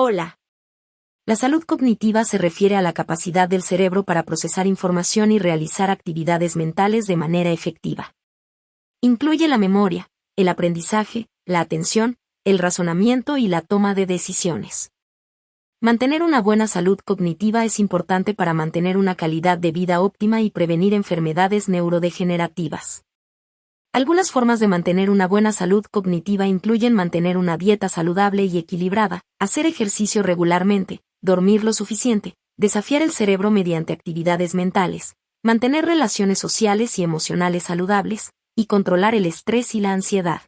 Hola. La salud cognitiva se refiere a la capacidad del cerebro para procesar información y realizar actividades mentales de manera efectiva. Incluye la memoria, el aprendizaje, la atención, el razonamiento y la toma de decisiones. Mantener una buena salud cognitiva es importante para mantener una calidad de vida óptima y prevenir enfermedades neurodegenerativas. Algunas formas de mantener una buena salud cognitiva incluyen mantener una dieta saludable y equilibrada, hacer ejercicio regularmente, dormir lo suficiente, desafiar el cerebro mediante actividades mentales, mantener relaciones sociales y emocionales saludables, y controlar el estrés y la ansiedad.